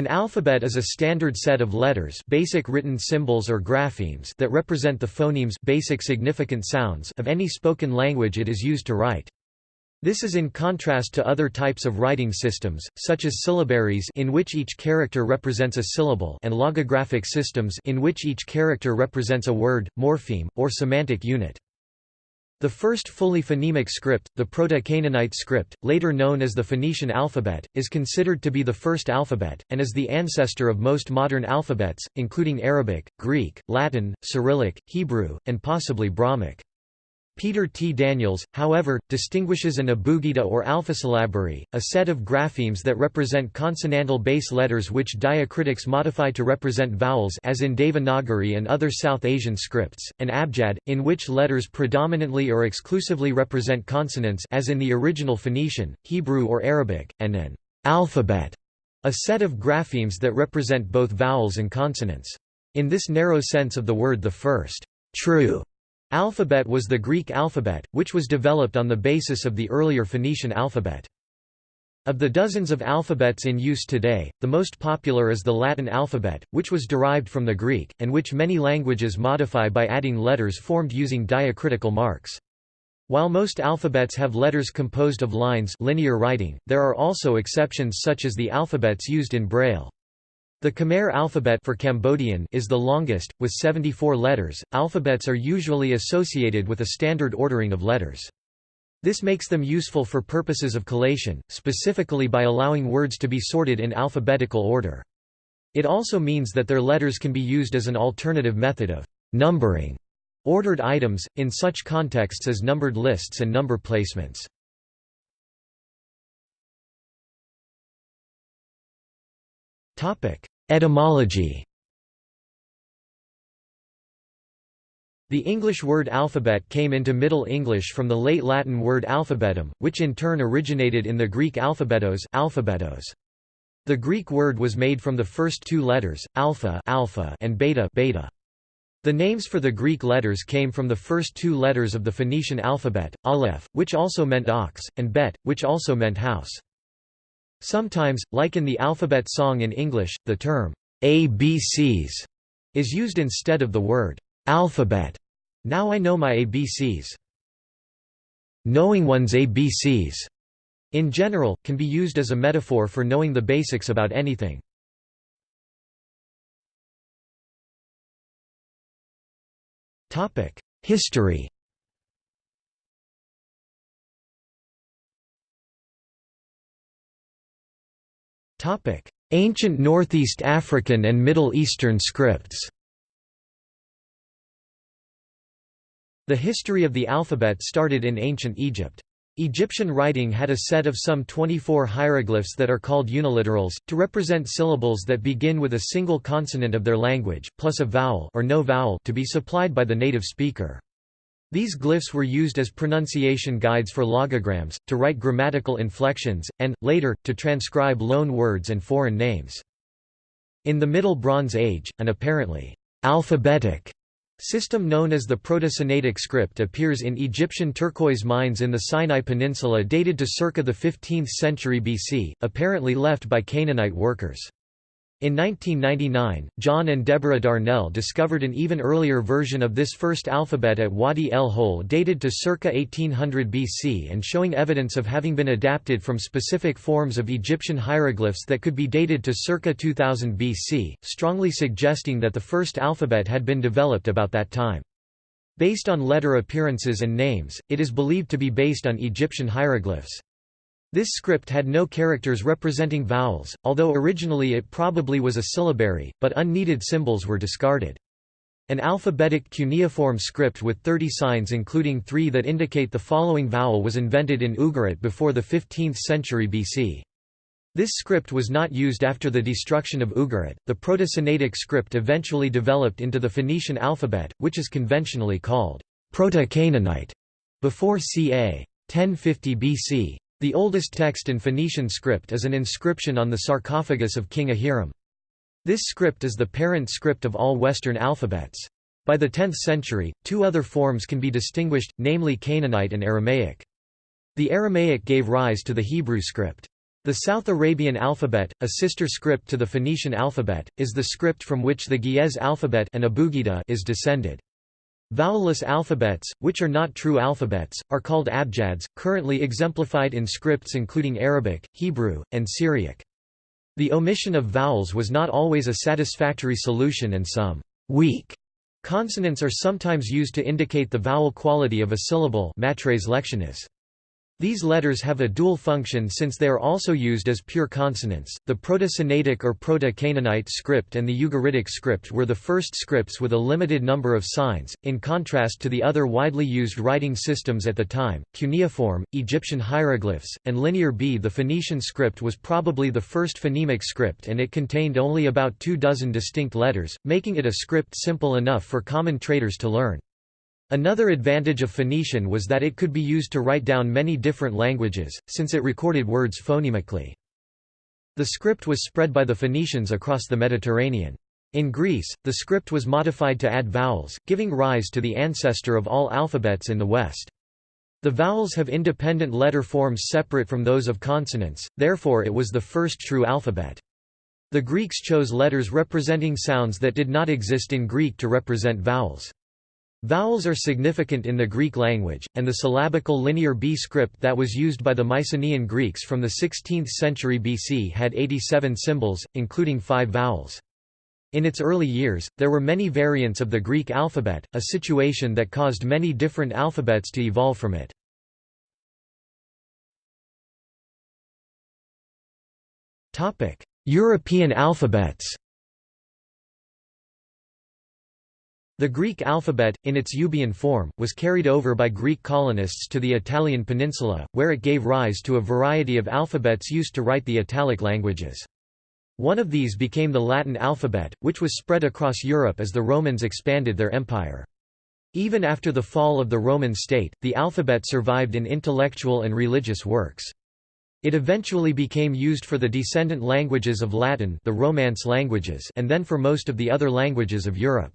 An alphabet is a standard set of letters basic written symbols or graphemes that represent the phonemes basic significant sounds of any spoken language it is used to write. This is in contrast to other types of writing systems, such as syllabaries in which each character represents a syllable and logographic systems in which each character represents a word, morpheme, or semantic unit. The first fully phonemic script, the Proto-Canaanite script, later known as the Phoenician alphabet, is considered to be the first alphabet, and is the ancestor of most modern alphabets, including Arabic, Greek, Latin, Cyrillic, Hebrew, and possibly Brahmic. Peter T. Daniels, however, distinguishes an abugida or alphasyllabary, a set of graphemes that represent consonantal base letters which diacritics modify to represent vowels as in Devanagari and other South Asian scripts, an abjad, in which letters predominantly or exclusively represent consonants as in the original Phoenician, Hebrew or Arabic, and an alphabet, a set of graphemes that represent both vowels and consonants. In this narrow sense of the word the first true Alphabet was the Greek alphabet, which was developed on the basis of the earlier Phoenician alphabet. Of the dozens of alphabets in use today, the most popular is the Latin alphabet, which was derived from the Greek, and which many languages modify by adding letters formed using diacritical marks. While most alphabets have letters composed of lines linear writing, there are also exceptions such as the alphabets used in Braille. The Khmer alphabet for Cambodian is the longest, with 74 letters. Alphabets are usually associated with a standard ordering of letters. This makes them useful for purposes of collation, specifically by allowing words to be sorted in alphabetical order. It also means that their letters can be used as an alternative method of numbering ordered items, in such contexts as numbered lists and number placements. Etymology The English word alphabet came into Middle English from the late Latin word alphabetum, which in turn originated in the Greek alphabetos, alphabetos. The Greek word was made from the first two letters, alpha, alpha and beta, beta. The names for the Greek letters came from the first two letters of the Phoenician alphabet, aleph, which also meant ox, and bet, which also meant house. Sometimes, like in the alphabet song in English, the term ABCs is used instead of the word alphabet. Now I know my ABCs. Knowing one's ABCs, in general, can be used as a metaphor for knowing the basics about anything. History Ancient Northeast African and Middle Eastern scripts The history of the alphabet started in ancient Egypt. Egyptian writing had a set of some 24 hieroglyphs that are called uniliterals, to represent syllables that begin with a single consonant of their language, plus a vowel or no vowel to be supplied by the native speaker. These glyphs were used as pronunciation guides for logograms, to write grammatical inflections, and, later, to transcribe loan words and foreign names. In the Middle Bronze Age, an apparently alphabetic system known as the Proto-Sinaitic script appears in Egyptian turquoise mines in the Sinai Peninsula dated to circa the 15th century BC, apparently left by Canaanite workers. In 1999, John and Deborah Darnell discovered an even earlier version of this first alphabet at Wadi el Hol dated to circa 1800 BC and showing evidence of having been adapted from specific forms of Egyptian hieroglyphs that could be dated to circa 2000 BC, strongly suggesting that the first alphabet had been developed about that time. Based on letter appearances and names, it is believed to be based on Egyptian hieroglyphs. This script had no characters representing vowels, although originally it probably was a syllabary, but unneeded symbols were discarded. An alphabetic cuneiform script with 30 signs including three that indicate the following vowel was invented in Ugarit before the 15th century BC. This script was not used after the destruction of Ugarit. The Proto-Sinaitic script eventually developed into the Phoenician alphabet, which is conventionally called Proto-Canaanite before ca. 1050 BC. The oldest text in Phoenician script is an inscription on the sarcophagus of King Ahiram. This script is the parent script of all Western alphabets. By the 10th century, two other forms can be distinguished, namely Canaanite and Aramaic. The Aramaic gave rise to the Hebrew script. The South Arabian alphabet, a sister script to the Phoenician alphabet, is the script from which the Ge'ez alphabet and Abugida is descended. Vowelless alphabets, which are not true alphabets, are called abjads, currently exemplified in scripts including Arabic, Hebrew, and Syriac. The omission of vowels was not always a satisfactory solution and some weak consonants are sometimes used to indicate the vowel quality of a syllable matres lectionis. These letters have a dual function since they are also used as pure consonants. The Proto-Sinaitic or Proto-Canaanite script and the Ugaritic script were the first scripts with a limited number of signs, in contrast to the other widely used writing systems at the time, cuneiform, Egyptian hieroglyphs, and Linear B. The Phoenician script was probably the first phonemic script and it contained only about two dozen distinct letters, making it a script simple enough for common traders to learn. Another advantage of Phoenician was that it could be used to write down many different languages, since it recorded words phonemically. The script was spread by the Phoenicians across the Mediterranean. In Greece, the script was modified to add vowels, giving rise to the ancestor of all alphabets in the West. The vowels have independent letter forms separate from those of consonants, therefore it was the first true alphabet. The Greeks chose letters representing sounds that did not exist in Greek to represent vowels. Vowels are significant in the Greek language, and the syllabical Linear B script that was used by the Mycenaean Greeks from the 16th century BC had 87 symbols, including five vowels. In its early years, there were many variants of the Greek alphabet, a situation that caused many different alphabets to evolve from it. European alphabets The Greek alphabet, in its Euboean form, was carried over by Greek colonists to the Italian peninsula, where it gave rise to a variety of alphabets used to write the Italic languages. One of these became the Latin alphabet, which was spread across Europe as the Romans expanded their empire. Even after the fall of the Roman state, the alphabet survived in intellectual and religious works. It eventually became used for the descendant languages of Latin the Romance languages and then for most of the other languages of Europe.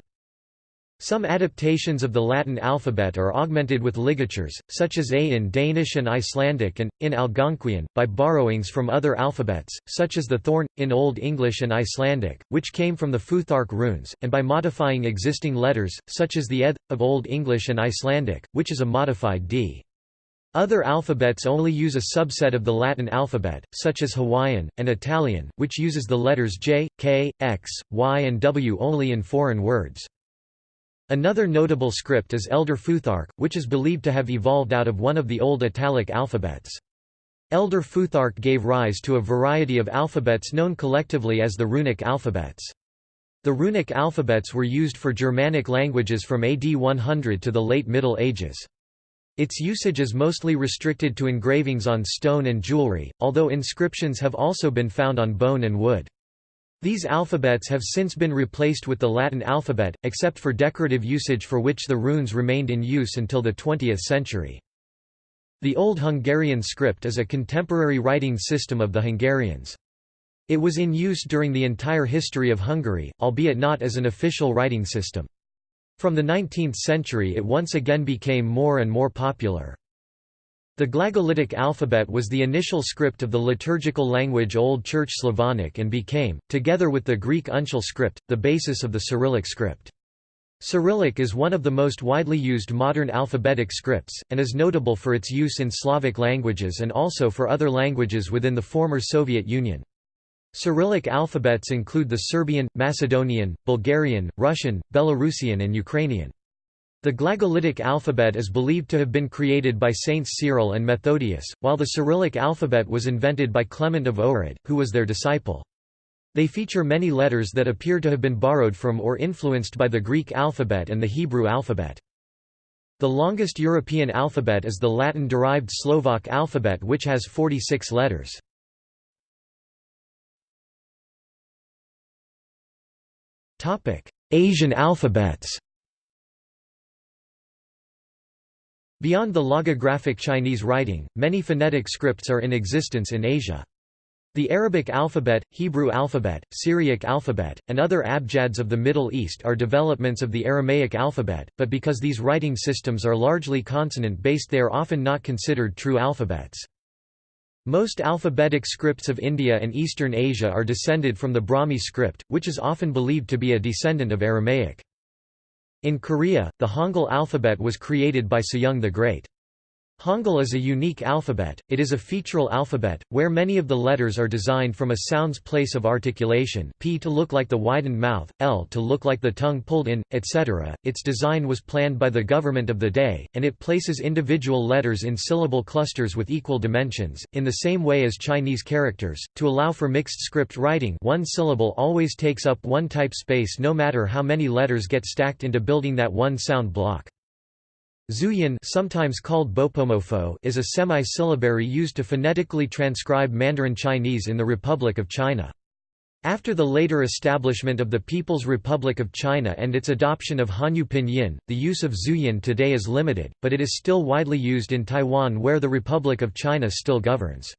Some adaptations of the Latin alphabet are augmented with ligatures, such as A in Danish and Icelandic and, in Algonquian, by borrowings from other alphabets, such as the thorn, in Old English and Icelandic, which came from the Futhark runes, and by modifying existing letters, such as the eth, of Old English and Icelandic, which is a modified d. Other alphabets only use a subset of the Latin alphabet, such as Hawaiian, and Italian, which uses the letters J, K, X, Y and W only in foreign words. Another notable script is Elder Futhark, which is believed to have evolved out of one of the old Italic alphabets. Elder Futhark gave rise to a variety of alphabets known collectively as the runic alphabets. The runic alphabets were used for Germanic languages from AD 100 to the late Middle Ages. Its usage is mostly restricted to engravings on stone and jewelry, although inscriptions have also been found on bone and wood. These alphabets have since been replaced with the Latin alphabet, except for decorative usage for which the runes remained in use until the 20th century. The Old Hungarian script is a contemporary writing system of the Hungarians. It was in use during the entire history of Hungary, albeit not as an official writing system. From the 19th century it once again became more and more popular. The Glagolitic alphabet was the initial script of the liturgical language Old Church Slavonic and became, together with the Greek uncial script, the basis of the Cyrillic script. Cyrillic is one of the most widely used modern alphabetic scripts, and is notable for its use in Slavic languages and also for other languages within the former Soviet Union. Cyrillic alphabets include the Serbian, Macedonian, Bulgarian, Russian, Belarusian and Ukrainian. The Glagolitic alphabet is believed to have been created by Saints Cyril and Methodius, while the Cyrillic alphabet was invented by Clement of Ohrid, who was their disciple. They feature many letters that appear to have been borrowed from or influenced by the Greek alphabet and the Hebrew alphabet. The longest European alphabet is the Latin-derived Slovak alphabet which has 46 letters. Asian alphabets Beyond the logographic Chinese writing, many phonetic scripts are in existence in Asia. The Arabic alphabet, Hebrew alphabet, Syriac alphabet, and other abjads of the Middle East are developments of the Aramaic alphabet, but because these writing systems are largely consonant-based they are often not considered true alphabets. Most alphabetic scripts of India and Eastern Asia are descended from the Brahmi script, which is often believed to be a descendant of Aramaic. In Korea, the Hangul alphabet was created by Sejong the Great. Hangul is a unique alphabet, it is a featural alphabet, where many of the letters are designed from a sound's place of articulation p to look like the widened mouth, l to look like the tongue pulled in, etc. Its design was planned by the government of the day, and it places individual letters in syllable clusters with equal dimensions, in the same way as Chinese characters, to allow for mixed script writing one syllable always takes up one type space no matter how many letters get stacked into building that one sound block. Zhuyin sometimes called bopomofo is a semi-syllabary used to phonetically transcribe Mandarin Chinese in the Republic of China. After the later establishment of the People's Republic of China and its adoption of Hanyu Pinyin, the use of Zhuyin today is limited, but it is still widely used in Taiwan where the Republic of China still governs.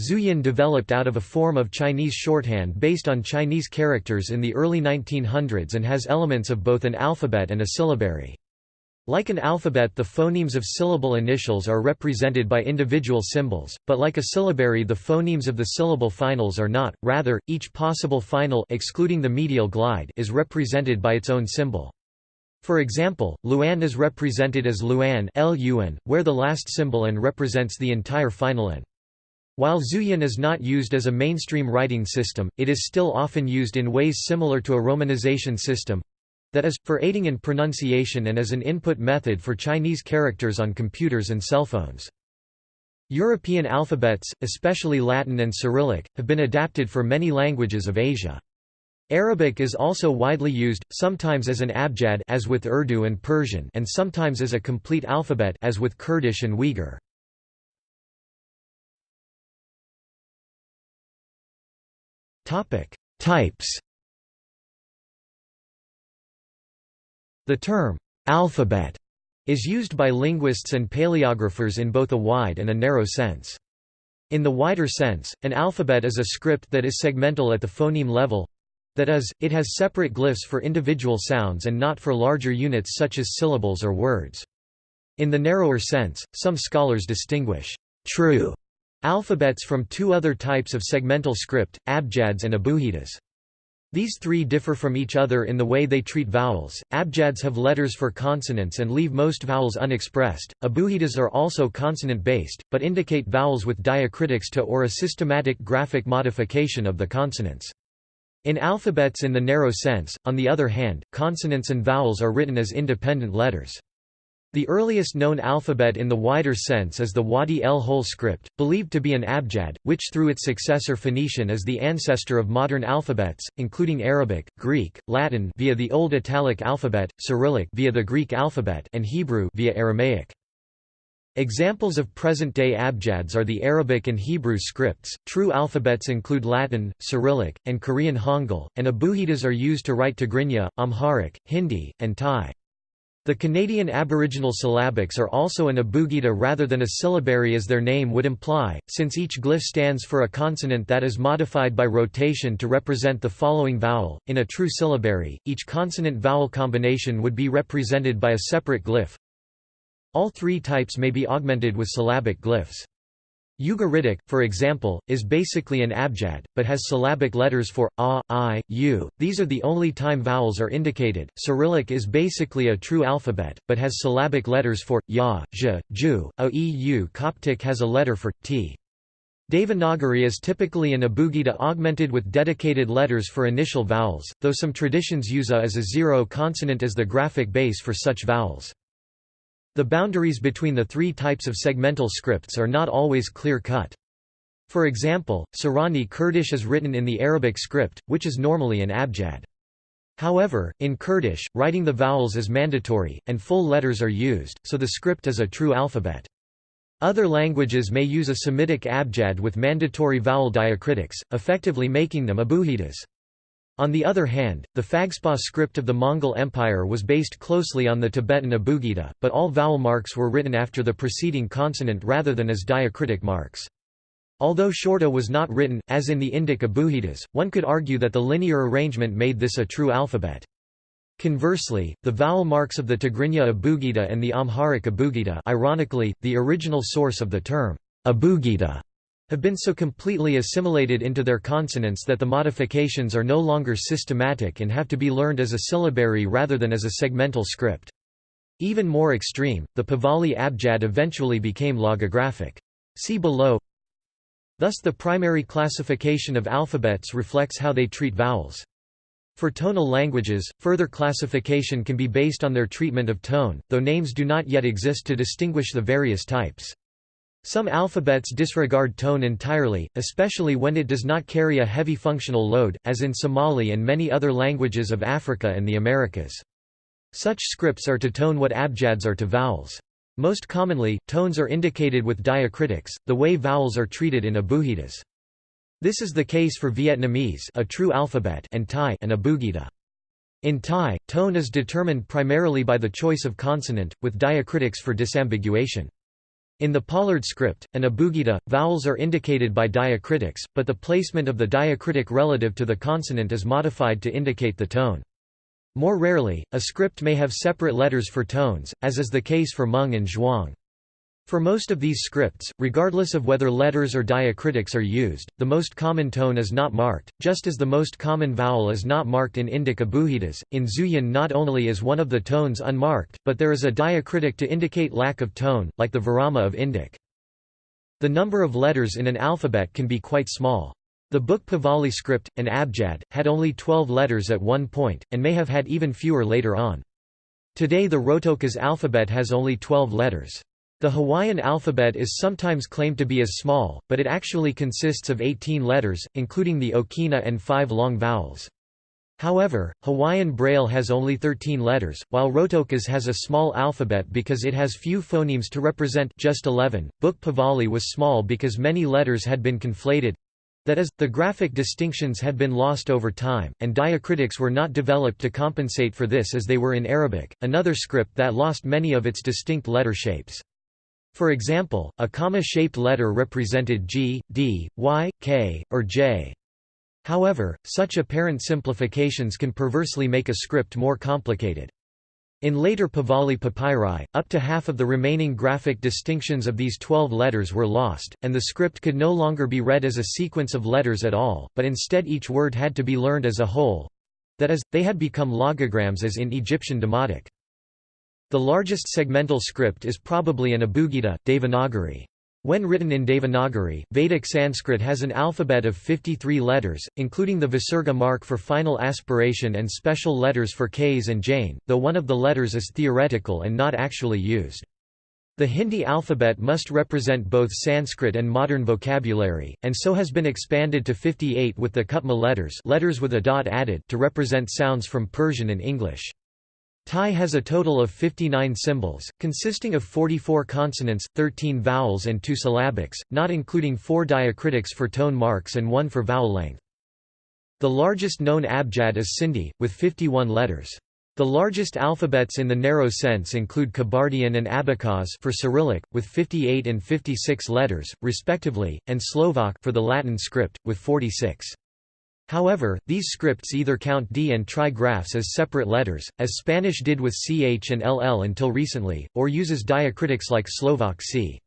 Zhuyin developed out of a form of Chinese shorthand based on Chinese characters in the early 1900s and has elements of both an alphabet and a syllabary. Like an alphabet the phonemes of syllable initials are represented by individual symbols, but like a syllabary the phonemes of the syllable finals are not, rather, each possible final excluding the medial glide is represented by its own symbol. For example, Luan is represented as Luan where the last symbol n represents the entire final n. While Zhuyin is not used as a mainstream writing system, it is still often used in ways similar to a romanization system, that is, for aiding in pronunciation and as an input method for Chinese characters on computers and cell phones. European alphabets, especially Latin and Cyrillic, have been adapted for many languages of Asia. Arabic is also widely used, sometimes as an abjad as with Urdu and Persian and sometimes as a complete alphabet as with Kurdish and Uyghur. Types The term, alphabet, is used by linguists and paleographers in both a wide and a narrow sense. In the wider sense, an alphabet is a script that is segmental at the phoneme level that is, it has separate glyphs for individual sounds and not for larger units such as syllables or words. In the narrower sense, some scholars distinguish true alphabets from two other types of segmental script, abjads and abugidas. These three differ from each other in the way they treat vowels. Abjads have letters for consonants and leave most vowels unexpressed. Abugidas are also consonant based, but indicate vowels with diacritics to or a systematic graphic modification of the consonants. In alphabets in the narrow sense, on the other hand, consonants and vowels are written as independent letters. The earliest known alphabet in the wider sense is the Wadi el-Hol script, believed to be an abjad, which through its successor Phoenician is the ancestor of modern alphabets, including Arabic, Greek, Latin via the Old Italic alphabet, Cyrillic via the Greek alphabet, and Hebrew via Aramaic. Examples of present-day abjads are the Arabic and Hebrew scripts. True alphabets include Latin, Cyrillic, and Korean Hangul, and abugidas are used to write Tigrinya, Amharic, Hindi, and Thai. The Canadian Aboriginal syllabics are also an abugida rather than a syllabary as their name would imply, since each glyph stands for a consonant that is modified by rotation to represent the following vowel. In a true syllabary, each consonant-vowel combination would be represented by a separate glyph. All three types may be augmented with syllabic glyphs. Ugaritic, for example, is basically an abjad, but has syllabic letters for a, i, u. These are the only time vowels are indicated. Cyrillic is basically a true alphabet, but has syllabic letters for ya, j, ju, a, e, u. Coptic has a letter for t. Devanagari is typically an abugida augmented with dedicated letters for initial vowels, though some traditions use a as a zero consonant as the graphic base for such vowels. The boundaries between the three types of segmental scripts are not always clear-cut. For example, Sorani Kurdish is written in the Arabic script, which is normally an abjad. However, in Kurdish, writing the vowels is mandatory, and full letters are used, so the script is a true alphabet. Other languages may use a Semitic abjad with mandatory vowel diacritics, effectively making them abugidas. On the other hand, the Phagspa script of the Mongol Empire was based closely on the Tibetan abugida, but all vowel marks were written after the preceding consonant rather than as diacritic marks. Although Shorta was not written, as in the Indic abugidas, one could argue that the linear arrangement made this a true alphabet. Conversely, the vowel marks of the Tigrinya abugida and the Amharic abugida ironically, the original source of the term abugida have been so completely assimilated into their consonants that the modifications are no longer systematic and have to be learned as a syllabary rather than as a segmental script. Even more extreme, the Pahlavi abjad eventually became logographic. See below Thus the primary classification of alphabets reflects how they treat vowels. For tonal languages, further classification can be based on their treatment of tone, though names do not yet exist to distinguish the various types. Some alphabets disregard tone entirely, especially when it does not carry a heavy functional load, as in Somali and many other languages of Africa and the Americas. Such scripts are to tone what abjads are to vowels. Most commonly, tones are indicated with diacritics, the way vowels are treated in abugidas. This is the case for Vietnamese a true alphabet and Thai an abugida. In Thai, tone is determined primarily by the choice of consonant, with diacritics for disambiguation. In the Pollard script, an abugida, vowels are indicated by diacritics, but the placement of the diacritic relative to the consonant is modified to indicate the tone. More rarely, a script may have separate letters for tones, as is the case for Hmong and Zhuang. For most of these scripts, regardless of whether letters or diacritics are used, the most common tone is not marked, just as the most common vowel is not marked in Indic abugidas. In Zhuyin not only is one of the tones unmarked, but there is a diacritic to indicate lack of tone, like the virama of Indic. The number of letters in an alphabet can be quite small. The book Pahlavi script, an abjad, had only 12 letters at one point, and may have had even fewer later on. Today the Rotokas alphabet has only 12 letters. The Hawaiian alphabet is sometimes claimed to be as small, but it actually consists of 18 letters, including the okina and five long vowels. However, Hawaiian Braille has only 13 letters, while Rotokas has a small alphabet because it has few phonemes to represent just 11. Book Pahlavi was small because many letters had been conflated that is, the graphic distinctions had been lost over time, and diacritics were not developed to compensate for this as they were in Arabic, another script that lost many of its distinct letter shapes. For example, a comma-shaped letter represented G, D, Y, K, or J. However, such apparent simplifications can perversely make a script more complicated. In later Pahlavi papyri, up to half of the remaining graphic distinctions of these twelve letters were lost, and the script could no longer be read as a sequence of letters at all, but instead each word had to be learned as a whole—that is, they had become logograms as in Egyptian Demotic. The largest segmental script is probably an Abugida, Devanagari. When written in Devanagari, Vedic Sanskrit has an alphabet of 53 letters, including the Visarga mark for final aspiration and special letters for Ks and Jain, though one of the letters is theoretical and not actually used. The Hindi alphabet must represent both Sanskrit and modern vocabulary, and so has been expanded to 58 with the Kutma letters, letters with a dot added to represent sounds from Persian and English. Thai has a total of 59 symbols, consisting of 44 consonants, 13 vowels and 2 syllabics, not including 4 diacritics for tone marks and 1 for vowel length. The largest known abjad is Sindhi, with 51 letters. The largest alphabets in the narrow sense include Kabardian and Abkhaz for Cyrillic, with 58 and 56 letters, respectively, and Slovak for the Latin script, with 46. However, these scripts either count D and trigraphs as separate letters, as Spanish did with CH and LL until recently, or uses diacritics like Slovak C.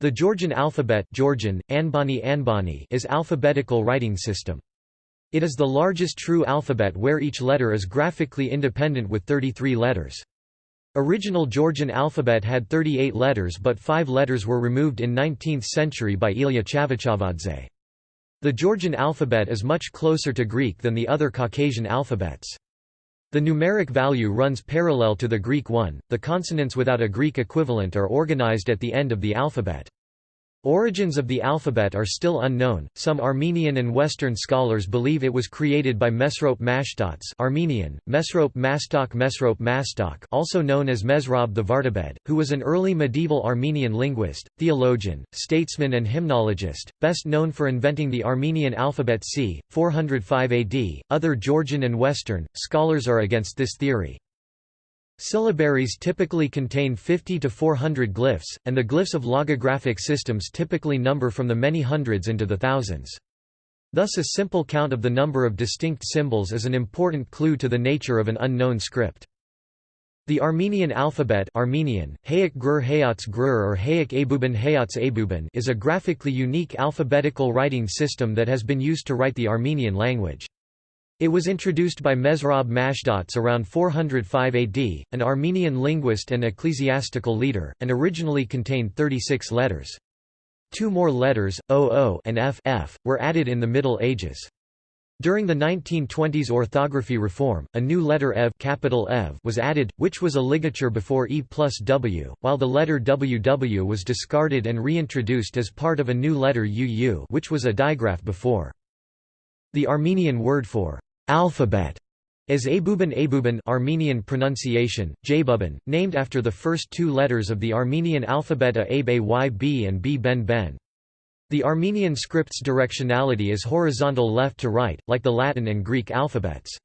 The Georgian alphabet Georgian, Anbani Anbani is alphabetical writing system. It is the largest true alphabet where each letter is graphically independent with 33 letters. Original Georgian alphabet had 38 letters but five letters were removed in 19th century by Ilya Chavchavadze. The Georgian alphabet is much closer to Greek than the other Caucasian alphabets. The numeric value runs parallel to the Greek one. The consonants without a Greek equivalent are organized at the end of the alphabet. Origins of the alphabet are still unknown. Some Armenian and Western scholars believe it was created by Mesrop Mashtots, Armenian, Mesrop Mastok Mesrop Mastok, also known as Mesrob the Vardabed, who was an early medieval Armenian linguist, theologian, statesman and hymnologist, best known for inventing the Armenian alphabet c. 405 AD. Other Georgian and Western scholars are against this theory. Syllabaries typically contain 50 to 400 glyphs, and the glyphs of logographic systems typically number from the many hundreds into the thousands. Thus a simple count of the number of distinct symbols is an important clue to the nature of an unknown script. The Armenian alphabet Armenian, Hayek Gur Hayats Gur or Hayek Abuban Hayats Abuban is a graphically unique alphabetical writing system that has been used to write the Armenian language. It was introduced by Mesrop Mashtots around 405 AD, an Armenian linguist and ecclesiastical leader, and originally contained 36 letters. Two more letters, OO and F, F were added in the Middle Ages. During the 1920s orthography reform, a new letter EV, capital EV was added, which was a ligature before E plus W, while the letter WW was discarded and reintroduced as part of a new letter UU which was a digraph before. The Armenian word for alphabet is Abuban Abuban Armenian pronunciation, Jabuban, named after the first two letters of the Armenian alphabet A Yb and B Ben Ben. The Armenian script's directionality is horizontal left to right, like the Latin and Greek alphabets.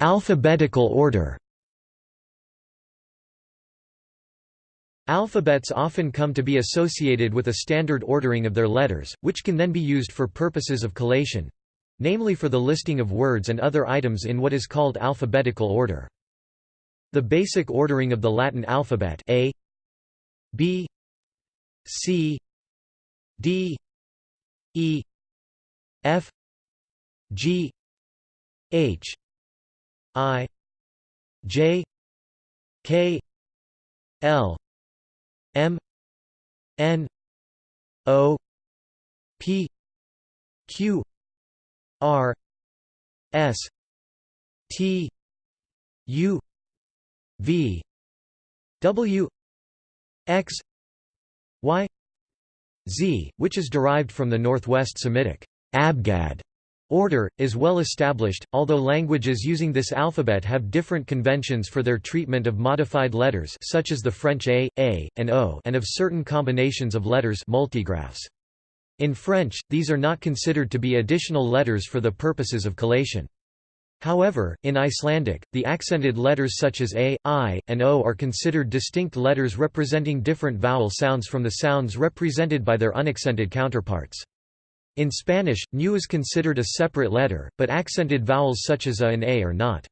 Alphabetical order Alphabets often come to be associated with a standard ordering of their letters, which can then be used for purposes of collation—namely for the listing of words and other items in what is called alphabetical order. The basic ordering of the Latin alphabet A B C D E F G H I J K L M N O P Q R S T U V W X Y Z, which is derived from the Northwest Semitic Abgad order, is well established, although languages using this alphabet have different conventions for their treatment of modified letters such as the French A, A, and O and of certain combinations of letters multigraphs. In French, these are not considered to be additional letters for the purposes of collation. However, in Icelandic, the accented letters such as a, i, and o are considered distinct letters representing different vowel sounds from the sounds represented by their unaccented counterparts. In Spanish, ñu is considered a separate letter, but accented vowels such as a and a are not.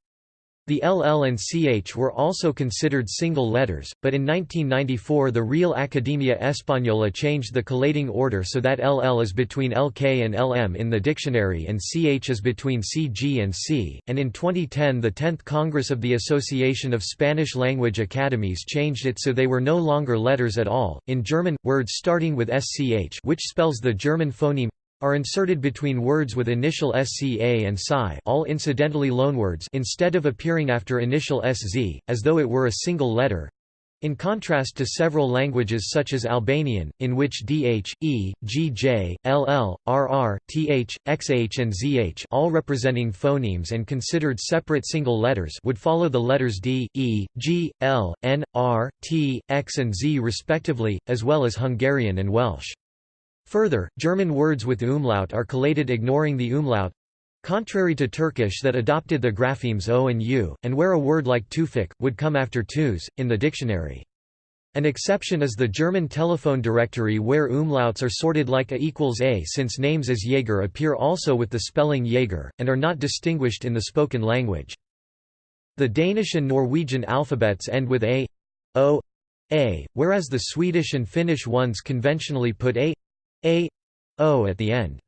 The LL and CH were also considered single letters, but in 1994 the Real Academia Española changed the collating order so that LL is between LK and LM in the dictionary and CH is between CG and C, and in 2010 the 10th Congress of the Association of Spanish Language Academies changed it so they were no longer letters at all. In German, words starting with SCH which spells the German phoneme are inserted between words with initial SCA and Psi all incidentally loanwords instead of appearing after initial SZ, as though it were a single letter. In contrast to several languages such as Albanian, in which DH, E, GJ, LL, RR, TH, XH and ZH all representing phonemes and considered separate single letters would follow the letters D, E, G, L, N, R, T, X and Z respectively, as well as Hungarian and Welsh. Further, German words with umlaut are collated ignoring the umlaut contrary to Turkish that adopted the graphemes o and u, and where a word like tufik, would come after tus, in the dictionary. An exception is the German telephone directory where umlauts are sorted like a equals a since names as Jaeger appear also with the spelling Jaeger, and are not distinguished in the spoken language. The Danish and Norwegian alphabets end with a, o, a, whereas the Swedish and Finnish ones conventionally put a, a o at the end.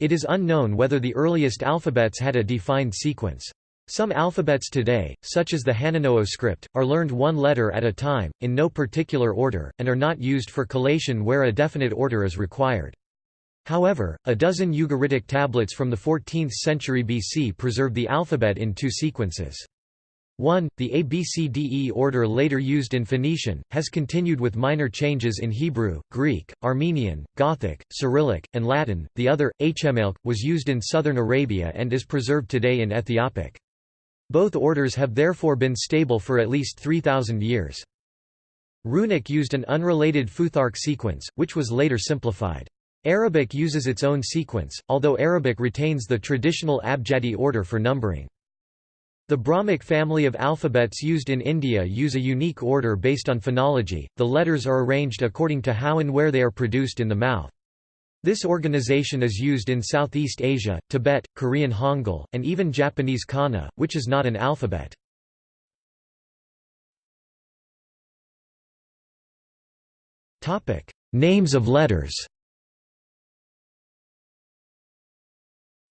It is unknown whether the earliest alphabets had a defined sequence. Some alphabets today, such as the Hanunóo script, are learned one letter at a time, in no particular order, and are not used for collation where a definite order is required. However, a dozen Ugaritic tablets from the 14th century BC preserve the alphabet in two sequences. 1. The ABCDE order later used in Phoenician, has continued with minor changes in Hebrew, Greek, Armenian, Gothic, Cyrillic, and Latin. The other, HMLK, was used in southern Arabia and is preserved today in Ethiopic. Both orders have therefore been stable for at least 3,000 years. Runic used an unrelated Futhark sequence, which was later simplified. Arabic uses its own sequence, although Arabic retains the traditional Abjadi order for numbering. The Brahmic family of alphabets used in India use a unique order based on phonology, the letters are arranged according to how and where they are produced in the mouth. This organization is used in Southeast Asia, Tibet, Korean Hangul, and even Japanese kana, which is not an alphabet. Names of letters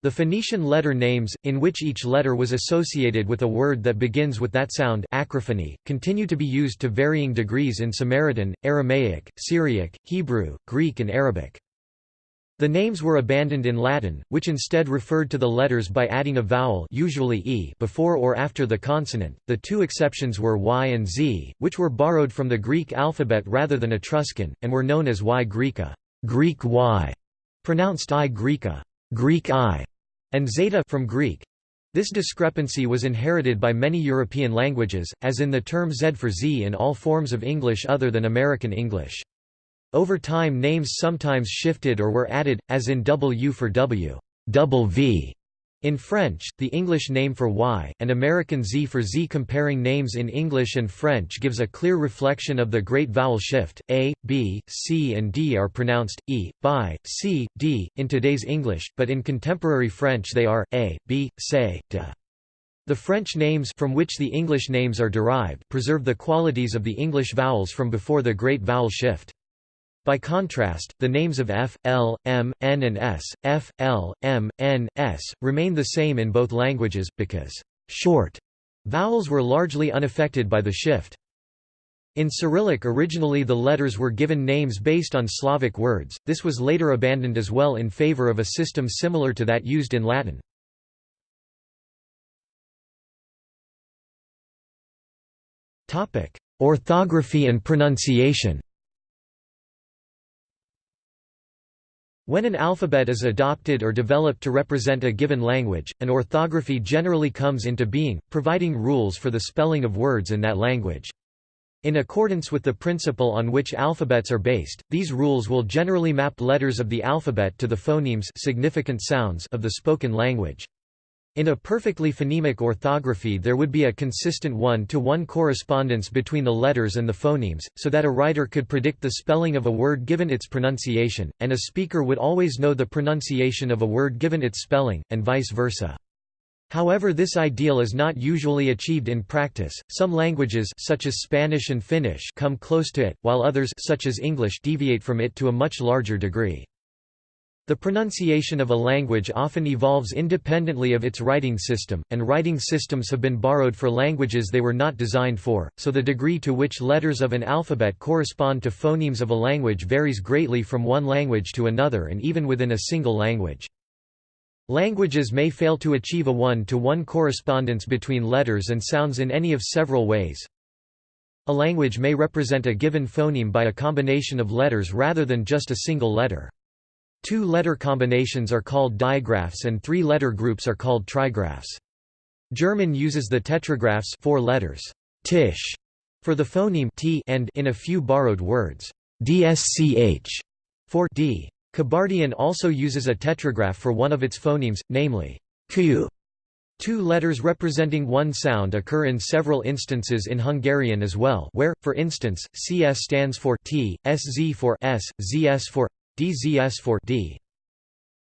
The Phoenician letter names, in which each letter was associated with a word that begins with that sound acrophony, continue to be used to varying degrees in Samaritan, Aramaic, Syriac, Hebrew, Greek and Arabic. The names were abandoned in Latin, which instead referred to the letters by adding a vowel usually e before or after the consonant. The two exceptions were y and z, which were borrowed from the Greek alphabet rather than Etruscan, and were known as y Graeca, Greek y, pronounced i Greeca, Greek i, and zeta from Greek. This discrepancy was inherited by many European languages, as in the term z for z in all forms of English other than American English. Over time names sometimes shifted or were added, as in W for W, double V in French, the English name for Y, and American Z for Z. Comparing names in English and French gives a clear reflection of the great vowel shift. A, B, C, and D are pronounced E, by, C, D, in today's English, but in contemporary French they are A, B, C, D. The French names from which the English names are derived preserve the qualities of the English vowels from before the great vowel shift. By contrast, the names of F, L, M, N and S, F, L, M, N, S, remain the same in both languages, because short vowels were largely unaffected by the shift. In Cyrillic originally the letters were given names based on Slavic words, this was later abandoned as well in favor of a system similar to that used in Latin. Orthography and pronunciation When an alphabet is adopted or developed to represent a given language, an orthography generally comes into being, providing rules for the spelling of words in that language. In accordance with the principle on which alphabets are based, these rules will generally map letters of the alphabet to the phonemes significant sounds of the spoken language. In a perfectly phonemic orthography there would be a consistent one-to-one -one correspondence between the letters and the phonemes, so that a writer could predict the spelling of a word given its pronunciation, and a speaker would always know the pronunciation of a word given its spelling, and vice versa. However this ideal is not usually achieved in practice. Some languages such as Spanish and Finnish come close to it, while others such as English deviate from it to a much larger degree. The pronunciation of a language often evolves independently of its writing system, and writing systems have been borrowed for languages they were not designed for, so the degree to which letters of an alphabet correspond to phonemes of a language varies greatly from one language to another and even within a single language. Languages may fail to achieve a one-to-one -one correspondence between letters and sounds in any of several ways. A language may represent a given phoneme by a combination of letters rather than just a single letter. Two letter combinations are called digraphs and three letter groups are called trigraphs. German uses the tetragraphs four letters tisch for the phoneme t and in a few borrowed words dsch for d. Kabardian also uses a tetragraph for one of its phonemes, namely q. Two letters representing one sound occur in several instances in Hungarian as well where, for instance, cs stands for t, sz for s, zs for DZS for D.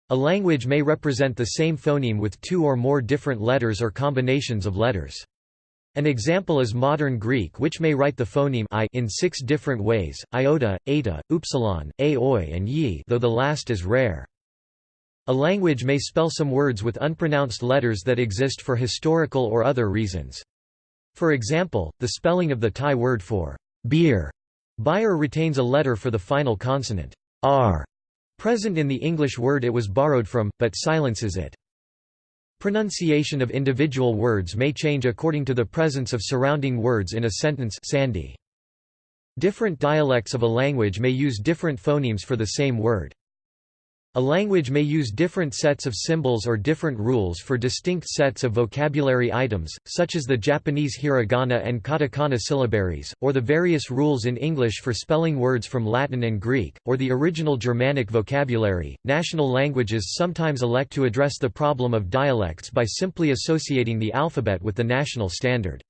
A language may represent the same phoneme with two or more different letters or combinations of letters. An example is modern Greek which may write the phoneme I in six different ways, iota, eta, upsilon, aoi and yi though the last is rare. A language may spell some words with unpronounced letters that exist for historical or other reasons. For example, the spelling of the Thai word for beer, Bayer retains a letter for the final consonant r present in the English word it was borrowed from, but silences it. Pronunciation of individual words may change according to the presence of surrounding words in a sentence sandhi. Different dialects of a language may use different phonemes for the same word. A language may use different sets of symbols or different rules for distinct sets of vocabulary items, such as the Japanese hiragana and katakana syllabaries, or the various rules in English for spelling words from Latin and Greek, or the original Germanic vocabulary. National languages sometimes elect to address the problem of dialects by simply associating the alphabet with the national standard.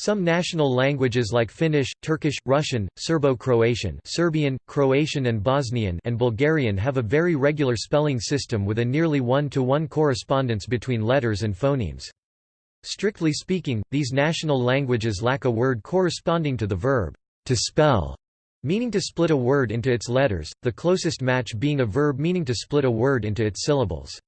Some national languages like Finnish, Turkish, Russian, Serbo-Croatian Serbian, Croatian and Bosnian and Bulgarian have a very regular spelling system with a nearly one-to-one -one correspondence between letters and phonemes. Strictly speaking, these national languages lack a word corresponding to the verb, to spell, meaning to split a word into its letters, the closest match being a verb meaning to split a word into its syllables.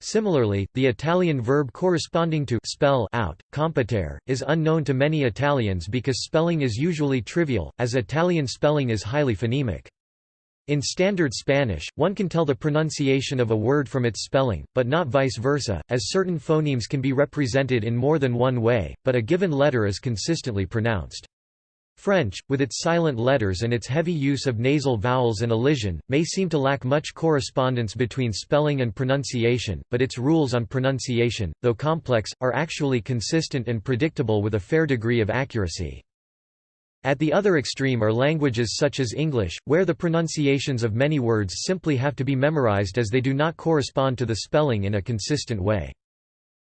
Similarly, the Italian verb corresponding to spell out, compitare, is unknown to many Italians because spelling is usually trivial, as Italian spelling is highly phonemic. In Standard Spanish, one can tell the pronunciation of a word from its spelling, but not vice versa, as certain phonemes can be represented in more than one way, but a given letter is consistently pronounced. French, with its silent letters and its heavy use of nasal vowels and elision, may seem to lack much correspondence between spelling and pronunciation, but its rules on pronunciation, though complex, are actually consistent and predictable with a fair degree of accuracy. At the other extreme are languages such as English, where the pronunciations of many words simply have to be memorized as they do not correspond to the spelling in a consistent way.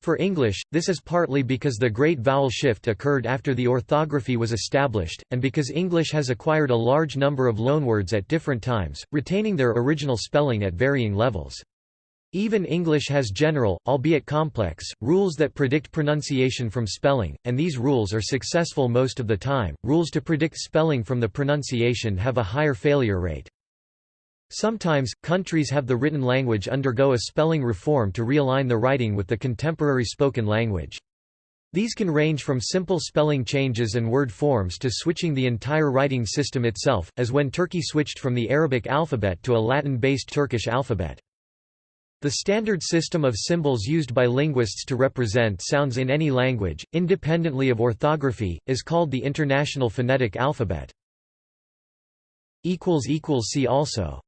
For English, this is partly because the Great Vowel Shift occurred after the orthography was established, and because English has acquired a large number of loanwords at different times, retaining their original spelling at varying levels. Even English has general, albeit complex, rules that predict pronunciation from spelling, and these rules are successful most of the time. Rules to predict spelling from the pronunciation have a higher failure rate. Sometimes, countries have the written language undergo a spelling reform to realign the writing with the contemporary spoken language. These can range from simple spelling changes and word forms to switching the entire writing system itself, as when Turkey switched from the Arabic alphabet to a Latin-based Turkish alphabet. The standard system of symbols used by linguists to represent sounds in any language, independently of orthography, is called the International Phonetic Alphabet. See also